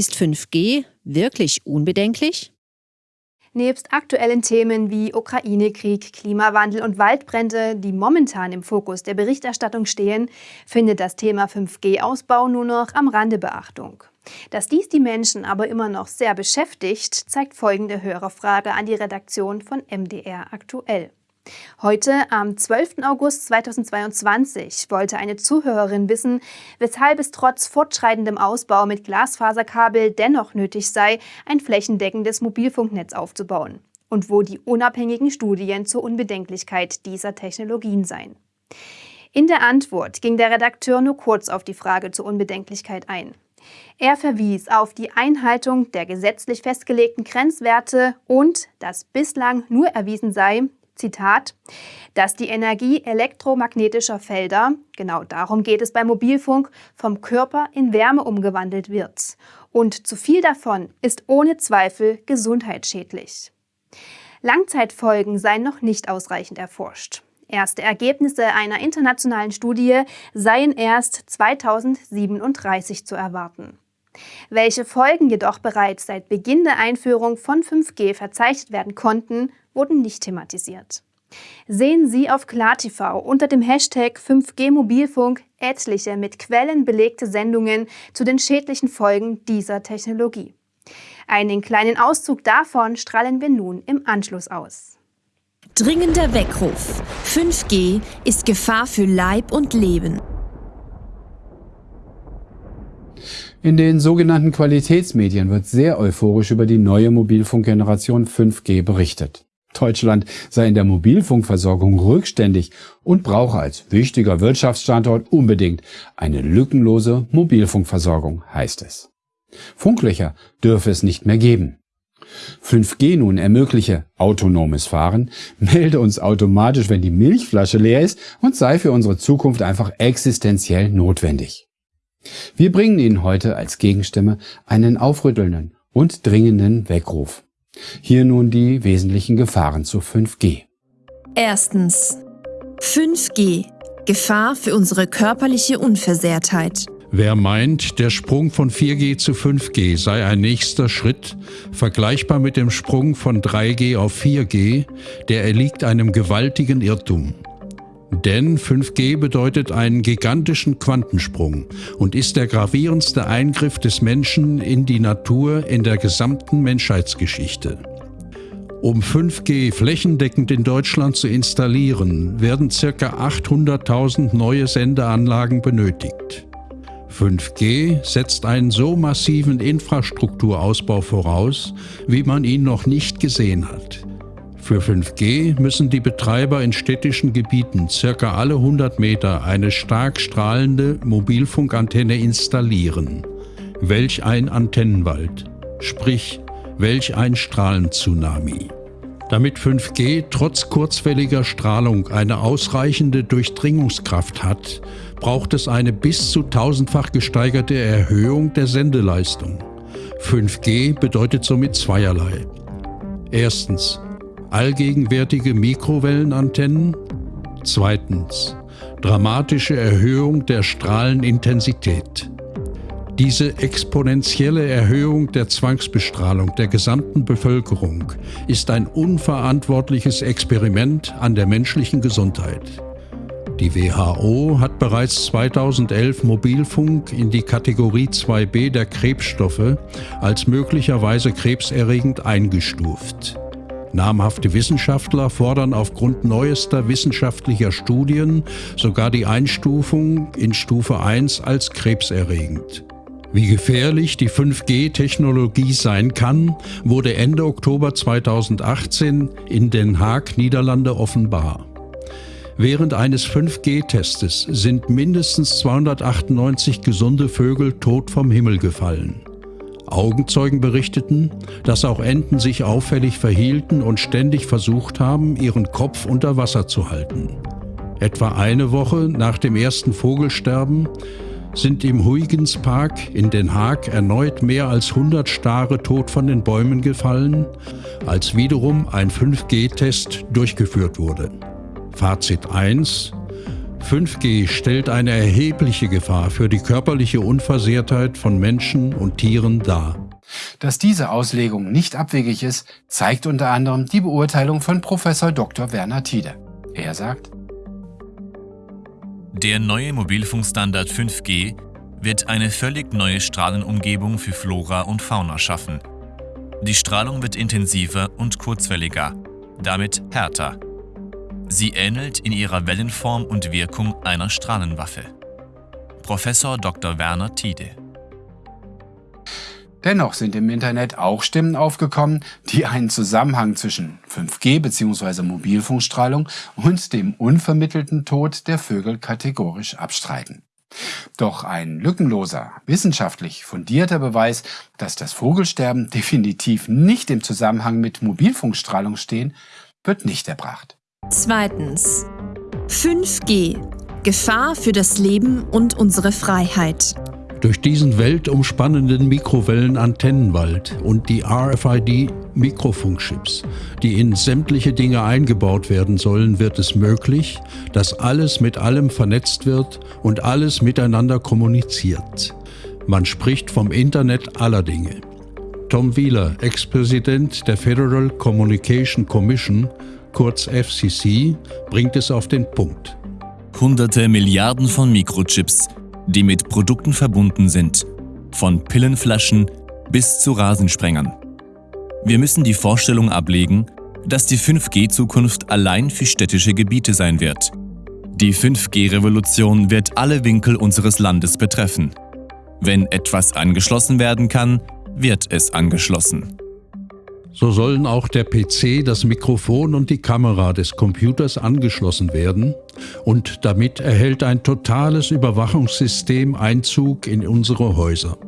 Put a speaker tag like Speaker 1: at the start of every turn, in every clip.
Speaker 1: Ist 5G wirklich unbedenklich?
Speaker 2: Nebst aktuellen Themen wie Ukraine-Krieg, Klimawandel und Waldbrände, die momentan im Fokus der Berichterstattung stehen, findet das Thema 5G-Ausbau nur noch am Rande Beachtung. Dass dies die Menschen aber immer noch sehr beschäftigt, zeigt folgende Hörerfrage an die Redaktion von MDR aktuell. Heute, am 12. August 2022, wollte eine Zuhörerin wissen, weshalb es trotz fortschreitendem Ausbau mit Glasfaserkabel dennoch nötig sei, ein flächendeckendes Mobilfunknetz aufzubauen und wo die unabhängigen Studien zur Unbedenklichkeit dieser Technologien seien. In der Antwort ging der Redakteur nur kurz auf die Frage zur Unbedenklichkeit ein. Er verwies auf die Einhaltung der gesetzlich festgelegten Grenzwerte und dass bislang nur erwiesen sei, Zitat, dass die Energie elektromagnetischer Felder, genau darum geht es beim Mobilfunk, vom Körper in Wärme umgewandelt wird. Und zu viel davon ist ohne Zweifel gesundheitsschädlich. Langzeitfolgen seien noch nicht ausreichend erforscht. Erste Ergebnisse einer internationalen Studie seien erst 2037 zu erwarten. Welche Folgen jedoch bereits seit Beginn der Einführung von 5G verzeichnet werden konnten, wurden nicht thematisiert. Sehen Sie auf KlarTV unter dem Hashtag 5G Mobilfunk etliche mit Quellen belegte Sendungen zu den schädlichen Folgen dieser Technologie. Einen kleinen Auszug davon strahlen wir nun im Anschluss aus.
Speaker 1: Dringender Weckruf. 5G ist Gefahr für Leib und Leben.
Speaker 3: In den sogenannten Qualitätsmedien wird sehr euphorisch über die neue Mobilfunkgeneration 5G berichtet. Deutschland sei in der Mobilfunkversorgung rückständig und brauche als wichtiger Wirtschaftsstandort unbedingt eine lückenlose Mobilfunkversorgung, heißt es. Funklöcher dürfe es nicht mehr geben. 5G nun ermögliche autonomes Fahren, melde uns automatisch, wenn die Milchflasche leer ist und sei für unsere Zukunft einfach existenziell notwendig. Wir bringen Ihnen heute als Gegenstimme einen aufrüttelnden und dringenden Weckruf. Hier nun die wesentlichen Gefahren zu 5G.
Speaker 1: Erstens. 5G. Gefahr für unsere körperliche Unversehrtheit.
Speaker 4: Wer meint, der Sprung von 4G zu 5G sei ein nächster Schritt, vergleichbar mit dem Sprung von 3G auf 4G, der erliegt einem gewaltigen Irrtum. Denn 5G bedeutet einen gigantischen Quantensprung und ist der gravierendste Eingriff des Menschen in die Natur in der gesamten Menschheitsgeschichte. Um 5G flächendeckend in Deutschland zu installieren, werden ca. 800.000 neue Sendeanlagen benötigt. 5G setzt einen so massiven Infrastrukturausbau voraus, wie man ihn noch nicht gesehen hat. Für 5G müssen die Betreiber in städtischen Gebieten circa alle 100 Meter eine stark strahlende Mobilfunkantenne installieren. Welch ein Antennenwald, sprich welch ein Strahlenzunami. Damit 5G trotz kurzwelliger Strahlung eine ausreichende Durchdringungskraft hat, braucht es eine bis zu tausendfach gesteigerte Erhöhung der Sendeleistung. 5G bedeutet somit zweierlei. Erstens allgegenwärtige Mikrowellenantennen. Zweitens dramatische Erhöhung der Strahlenintensität. Diese exponentielle Erhöhung der Zwangsbestrahlung der gesamten Bevölkerung ist ein unverantwortliches Experiment an der menschlichen Gesundheit. Die WHO hat bereits 2011 Mobilfunk in die Kategorie 2b der Krebsstoffe als möglicherweise krebserregend eingestuft. Namhafte Wissenschaftler fordern aufgrund neuester wissenschaftlicher Studien sogar die Einstufung in Stufe 1 als krebserregend. Wie gefährlich die 5G-Technologie sein kann, wurde Ende Oktober 2018 in Den Haag, Niederlande offenbar. Während eines 5G-Testes sind mindestens 298 gesunde Vögel tot vom Himmel gefallen. Augenzeugen berichteten, dass auch Enten sich auffällig verhielten und ständig versucht haben, ihren Kopf unter Wasser zu halten. Etwa eine Woche nach dem ersten Vogelsterben sind im Huygens Park in Den Haag erneut mehr als 100 Stare tot von den Bäumen gefallen, als wiederum ein 5G-Test durchgeführt wurde. Fazit 1. 5G stellt eine erhebliche Gefahr für die körperliche Unversehrtheit von Menschen und Tieren dar.
Speaker 3: Dass diese Auslegung nicht abwegig ist, zeigt unter anderem die Beurteilung von Professor Dr. Werner Tiede. Er sagt,
Speaker 5: der neue Mobilfunkstandard 5G wird eine völlig neue Strahlenumgebung für Flora und Fauna schaffen. Die Strahlung wird intensiver und kurzwelliger, damit härter. Sie ähnelt in ihrer Wellenform und Wirkung einer Strahlenwaffe. Professor Dr. Werner Tiede
Speaker 3: Dennoch sind im Internet auch Stimmen aufgekommen, die einen Zusammenhang zwischen 5G bzw. Mobilfunkstrahlung und dem unvermittelten Tod der Vögel kategorisch abstreiten. Doch ein lückenloser, wissenschaftlich fundierter Beweis, dass das Vogelsterben definitiv nicht im Zusammenhang mit Mobilfunkstrahlung stehen, wird nicht erbracht.
Speaker 1: Zweitens. 5G. Gefahr für das Leben und unsere Freiheit.
Speaker 4: Durch diesen weltumspannenden Mikrowellenantennenwald und die RFID-Mikrofunkchips, die in sämtliche Dinge eingebaut werden sollen, wird es möglich, dass alles mit allem vernetzt wird und alles miteinander kommuniziert. Man spricht vom Internet aller Dinge. Tom Wheeler, Ex-Präsident der Federal Communication Commission, kurz FCC, bringt es auf den Punkt.
Speaker 5: Hunderte Milliarden von Mikrochips die mit Produkten verbunden sind, von Pillenflaschen bis zu Rasensprengern. Wir müssen die Vorstellung ablegen, dass die 5G-Zukunft allein für städtische Gebiete sein wird. Die 5G-Revolution wird alle Winkel unseres Landes betreffen. Wenn etwas angeschlossen werden kann, wird es angeschlossen.
Speaker 4: So sollen auch der PC, das Mikrofon und die Kamera des Computers angeschlossen werden und damit erhält ein totales Überwachungssystem Einzug in unsere Häuser.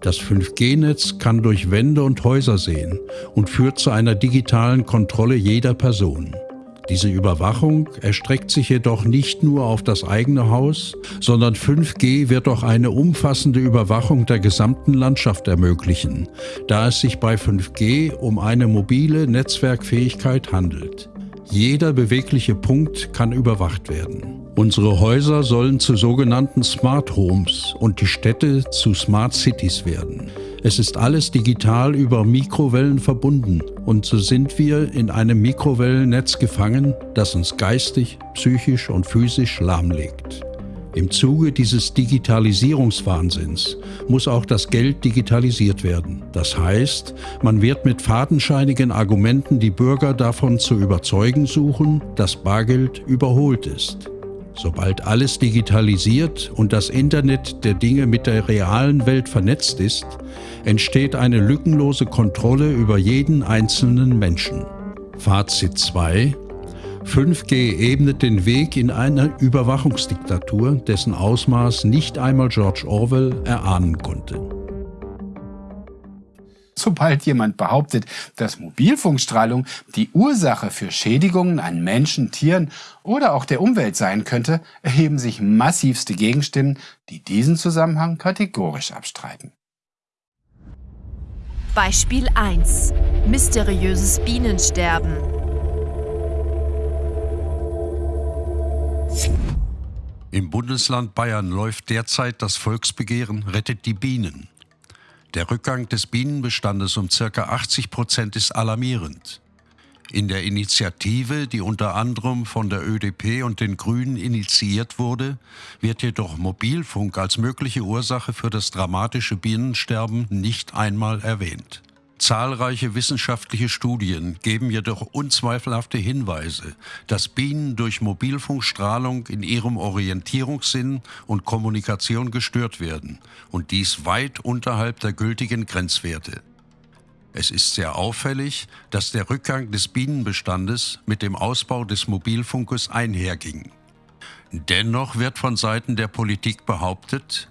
Speaker 4: Das 5G-Netz kann durch Wände und Häuser sehen und führt zu einer digitalen Kontrolle jeder Person. Diese Überwachung erstreckt sich jedoch nicht nur auf das eigene Haus, sondern 5G wird auch eine umfassende Überwachung der gesamten Landschaft ermöglichen, da es sich bei 5G um eine mobile Netzwerkfähigkeit handelt. Jeder bewegliche Punkt kann überwacht werden. Unsere Häuser sollen zu sogenannten Smart Homes und die Städte zu Smart Cities werden. Es ist alles digital über Mikrowellen verbunden und so sind wir in einem Mikrowellennetz gefangen, das uns geistig, psychisch und physisch lahmlegt. Im Zuge dieses Digitalisierungswahnsinns muss auch das Geld digitalisiert werden. Das heißt, man wird mit fadenscheinigen Argumenten die Bürger davon zu überzeugen suchen, dass Bargeld überholt ist. Sobald alles digitalisiert und das Internet der Dinge mit der realen Welt vernetzt ist, entsteht eine lückenlose Kontrolle über jeden einzelnen Menschen. Fazit 2 5G ebnet den Weg in eine Überwachungsdiktatur, dessen Ausmaß nicht einmal George Orwell erahnen konnte.
Speaker 3: Sobald jemand behauptet, dass Mobilfunkstrahlung die Ursache für Schädigungen an Menschen, Tieren oder auch der Umwelt sein könnte, erheben sich massivste Gegenstimmen, die diesen Zusammenhang kategorisch abstreiten.
Speaker 1: Beispiel 1. Mysteriöses Bienensterben.
Speaker 4: Im Bundesland Bayern läuft derzeit das Volksbegehren Rettet die Bienen. Der Rückgang des Bienenbestandes um ca. 80 Prozent ist alarmierend. In der Initiative, die unter anderem von der ÖDP und den Grünen initiiert wurde, wird jedoch Mobilfunk als mögliche Ursache für das dramatische Bienensterben nicht einmal erwähnt. Zahlreiche wissenschaftliche Studien geben jedoch unzweifelhafte Hinweise, dass Bienen durch Mobilfunkstrahlung in ihrem Orientierungssinn und Kommunikation gestört werden und dies weit unterhalb der gültigen Grenzwerte. Es ist sehr auffällig, dass der Rückgang des Bienenbestandes mit dem Ausbau des Mobilfunkes einherging. Dennoch wird von Seiten der Politik behauptet,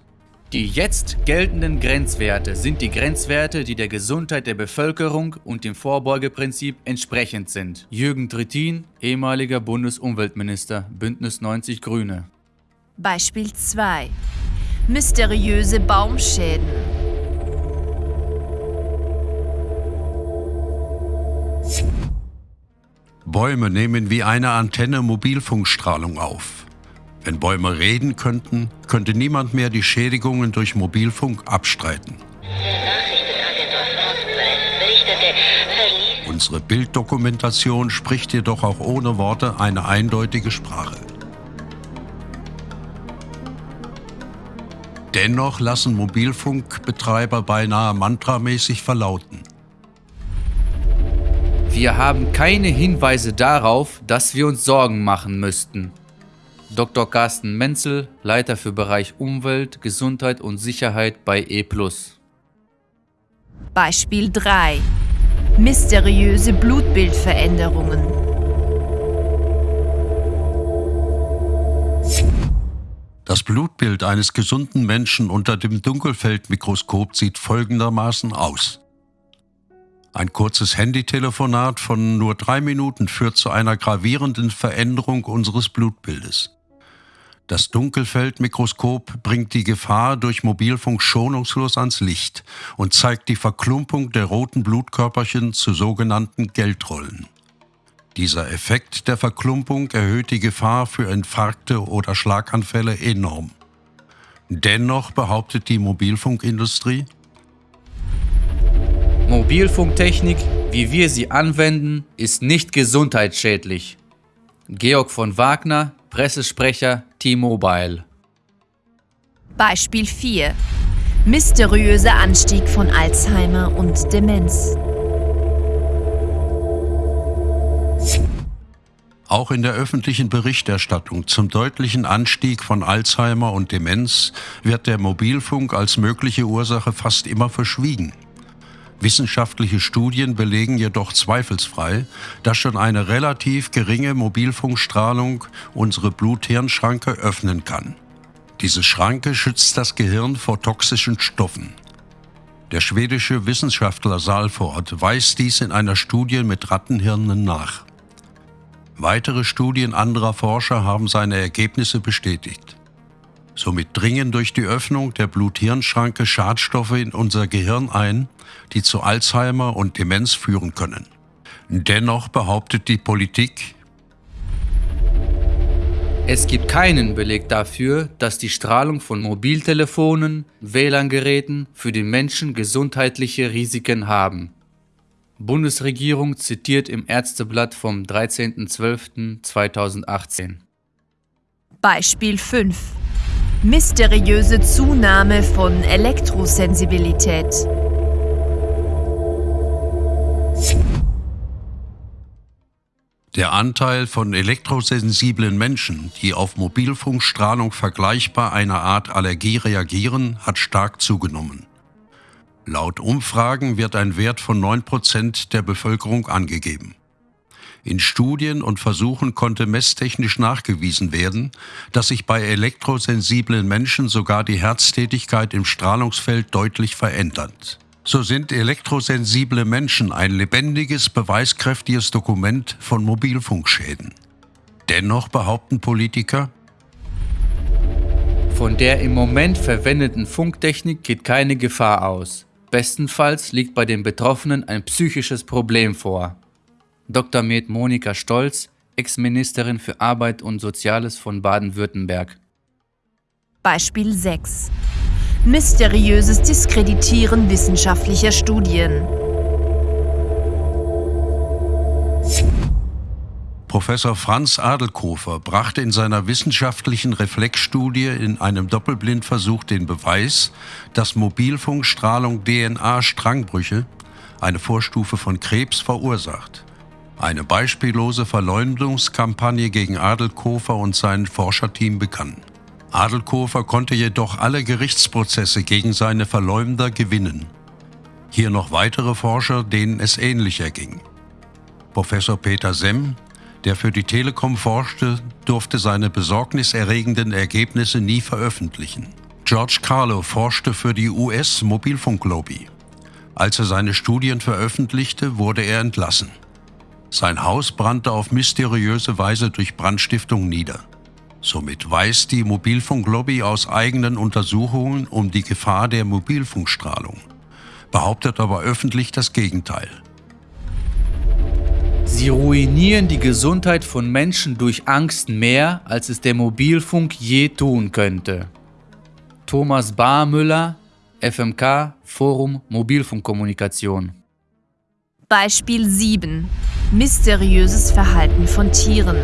Speaker 6: die jetzt geltenden Grenzwerte sind die Grenzwerte, die der Gesundheit der Bevölkerung und dem Vorbeugeprinzip entsprechend sind. Jürgen Trittin, ehemaliger Bundesumweltminister, Bündnis 90 Grüne.
Speaker 1: Beispiel 2. Mysteriöse Baumschäden.
Speaker 4: Bäume nehmen wie eine Antenne Mobilfunkstrahlung auf. Wenn Bäume reden könnten, könnte niemand mehr die Schädigungen durch Mobilfunk abstreiten. Unsere Bilddokumentation spricht jedoch auch ohne Worte eine eindeutige Sprache. Dennoch lassen Mobilfunkbetreiber beinahe mantramäßig verlauten.
Speaker 6: Wir haben keine Hinweise darauf, dass wir uns Sorgen machen müssten. Dr. Carsten Menzel, Leiter für Bereich Umwelt, Gesundheit und Sicherheit bei E+.
Speaker 1: Beispiel 3. Mysteriöse Blutbildveränderungen.
Speaker 4: Das Blutbild eines gesunden Menschen unter dem Dunkelfeldmikroskop sieht folgendermaßen aus. Ein kurzes Handytelefonat von nur drei Minuten führt zu einer gravierenden Veränderung unseres Blutbildes. Das Dunkelfeldmikroskop bringt die Gefahr durch Mobilfunk schonungslos ans Licht und zeigt die Verklumpung der roten Blutkörperchen zu sogenannten Geldrollen. Dieser Effekt der Verklumpung erhöht die Gefahr für Infarkte oder Schlaganfälle enorm. Dennoch behauptet die Mobilfunkindustrie,
Speaker 6: Mobilfunktechnik, wie wir sie anwenden, ist nicht gesundheitsschädlich. Georg von Wagner, Pressesprecher T-Mobile.
Speaker 1: Beispiel 4. Mysteriöser Anstieg von Alzheimer und Demenz.
Speaker 4: Auch in der öffentlichen Berichterstattung zum deutlichen Anstieg von Alzheimer und Demenz wird der Mobilfunk als mögliche Ursache fast immer verschwiegen. Wissenschaftliche Studien belegen jedoch zweifelsfrei, dass schon eine relativ geringe Mobilfunkstrahlung unsere Blut-Hirn-Schranke öffnen kann. Diese Schranke schützt das Gehirn vor toxischen Stoffen. Der schwedische Wissenschaftler Salford weist dies in einer Studie mit Rattenhirnen nach. Weitere Studien anderer Forscher haben seine Ergebnisse bestätigt. Somit dringen durch die Öffnung der Blut-Hirn-Schranke Schadstoffe in unser Gehirn ein, die zu Alzheimer und Demenz führen können. Dennoch behauptet die Politik,
Speaker 6: es gibt keinen Beleg dafür, dass die Strahlung von Mobiltelefonen, WLAN-Geräten für den Menschen gesundheitliche Risiken haben. Bundesregierung zitiert im Ärzteblatt vom 13.12.2018.
Speaker 1: Beispiel 5. Mysteriöse Zunahme von Elektrosensibilität.
Speaker 4: Der Anteil von elektrosensiblen Menschen, die auf Mobilfunkstrahlung vergleichbar einer Art Allergie reagieren, hat stark zugenommen. Laut Umfragen wird ein Wert von 9% der Bevölkerung angegeben. In Studien und Versuchen konnte messtechnisch nachgewiesen werden, dass sich bei elektrosensiblen Menschen sogar die Herztätigkeit im Strahlungsfeld deutlich verändert. So sind elektrosensible Menschen ein lebendiges, beweiskräftiges Dokument von Mobilfunkschäden. Dennoch behaupten Politiker,
Speaker 6: von der im Moment verwendeten Funktechnik geht keine Gefahr aus. Bestenfalls liegt bei den Betroffenen ein psychisches Problem vor. Dr. Med Monika Stolz, Ex-Ministerin für Arbeit und Soziales von Baden-Württemberg.
Speaker 1: Beispiel 6. Mysteriöses Diskreditieren wissenschaftlicher Studien.
Speaker 4: Professor Franz Adelkofer brachte in seiner wissenschaftlichen Reflexstudie in einem Doppelblindversuch den Beweis, dass Mobilfunkstrahlung DNA-Strangbrüche, eine Vorstufe von Krebs, verursacht. Eine beispiellose Verleumdungskampagne gegen Adelkofer und sein Forscherteam begann. Adelkofer konnte jedoch alle Gerichtsprozesse gegen seine Verleumder gewinnen. Hier noch weitere Forscher, denen es ähnlich erging. Professor Peter Semm, der für die Telekom forschte, durfte seine besorgniserregenden Ergebnisse nie veröffentlichen. George Carlo forschte für die US-Mobilfunklobby. Als er seine Studien veröffentlichte, wurde er entlassen. Sein Haus brannte auf mysteriöse Weise durch Brandstiftung nieder. Somit weiß die Mobilfunklobby aus eigenen Untersuchungen um die Gefahr der Mobilfunkstrahlung, behauptet aber öffentlich das Gegenteil.
Speaker 6: Sie ruinieren die Gesundheit von Menschen durch Angst mehr, als es der Mobilfunk je tun könnte. Thomas Barmüller, FMK, Forum Mobilfunkkommunikation.
Speaker 1: Beispiel 7. Mysteriöses Verhalten von Tieren.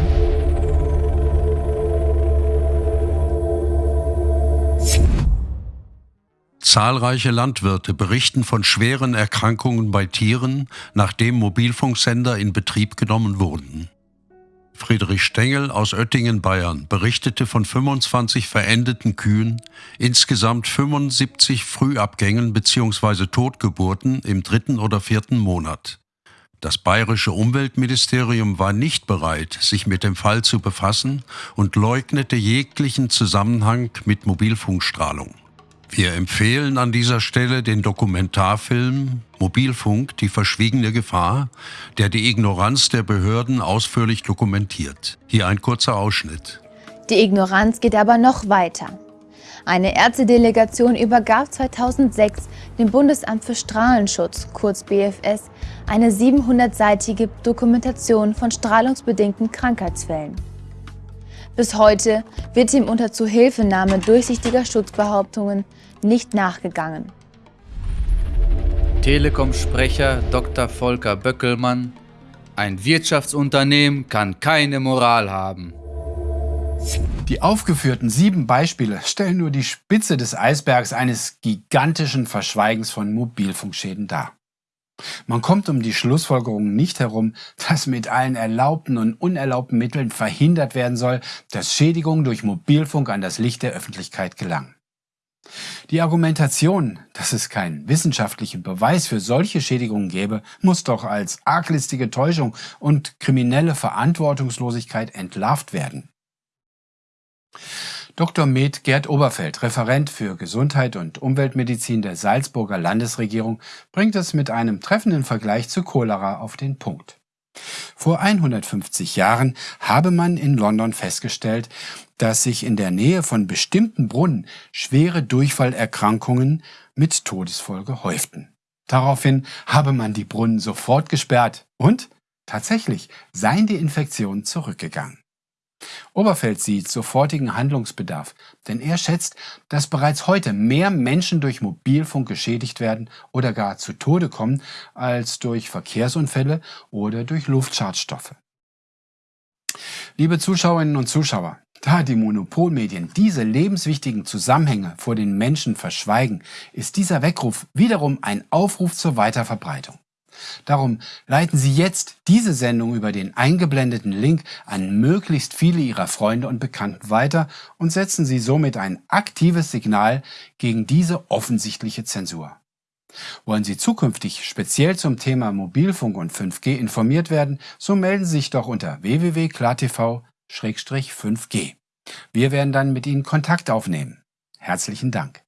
Speaker 4: Zahlreiche Landwirte berichten von schweren Erkrankungen bei Tieren, nachdem Mobilfunksender in Betrieb genommen wurden. Friedrich Stengel aus Oettingen, Bayern, berichtete von 25 verendeten Kühen, insgesamt 75 Frühabgängen bzw. Totgeburten im dritten oder vierten Monat. Das bayerische Umweltministerium war nicht bereit, sich mit dem Fall zu befassen und leugnete jeglichen Zusammenhang mit Mobilfunkstrahlung. Wir empfehlen an dieser Stelle den Dokumentarfilm Mobilfunk, die verschwiegene Gefahr, der die Ignoranz der Behörden ausführlich dokumentiert. Hier ein kurzer Ausschnitt.
Speaker 7: Die Ignoranz geht aber noch weiter. Eine Ärztedelegation übergab 2006 dem Bundesamt für Strahlenschutz, kurz BFS, eine 700-seitige Dokumentation von strahlungsbedingten Krankheitsfällen. Bis heute wird ihm unter Zuhilfenahme durchsichtiger Schutzbehauptungen nicht nachgegangen.
Speaker 6: Telekom-Sprecher Dr. Volker Böckelmann Ein Wirtschaftsunternehmen kann keine Moral haben.
Speaker 3: Die aufgeführten sieben Beispiele stellen nur die Spitze des Eisbergs eines gigantischen Verschweigens von Mobilfunkschäden dar. Man kommt um die Schlussfolgerung nicht herum, dass mit allen erlaubten und unerlaubten Mitteln verhindert werden soll, dass Schädigungen durch Mobilfunk an das Licht der Öffentlichkeit gelangen. Die Argumentation, dass es keinen wissenschaftlichen Beweis für solche Schädigungen gäbe, muss doch als arglistige Täuschung und kriminelle Verantwortungslosigkeit entlarvt werden. Dr. Med Gerd Oberfeld, Referent für Gesundheit und Umweltmedizin der Salzburger Landesregierung, bringt es mit einem treffenden Vergleich zu Cholera auf den Punkt. Vor 150 Jahren habe man in London festgestellt, dass sich in der Nähe von bestimmten Brunnen schwere Durchfallerkrankungen mit Todesfolge häuften. Daraufhin habe man die Brunnen sofort gesperrt und tatsächlich seien die Infektionen zurückgegangen. Oberfeld sieht sofortigen Handlungsbedarf, denn er schätzt, dass bereits heute mehr Menschen durch Mobilfunk geschädigt werden oder gar zu Tode kommen, als durch Verkehrsunfälle oder durch Luftschadstoffe. Liebe Zuschauerinnen und Zuschauer, da die Monopolmedien diese lebenswichtigen Zusammenhänge vor den Menschen verschweigen, ist dieser Weckruf wiederum ein Aufruf zur Weiterverbreitung. Darum leiten Sie jetzt diese Sendung über den eingeblendeten Link an möglichst viele Ihrer Freunde und Bekannten weiter und setzen Sie somit ein aktives Signal gegen diese offensichtliche Zensur. Wollen Sie zukünftig speziell zum Thema Mobilfunk und 5G informiert werden, so melden Sie sich doch unter www.klartv-5G. Wir werden dann mit Ihnen Kontakt aufnehmen. Herzlichen Dank.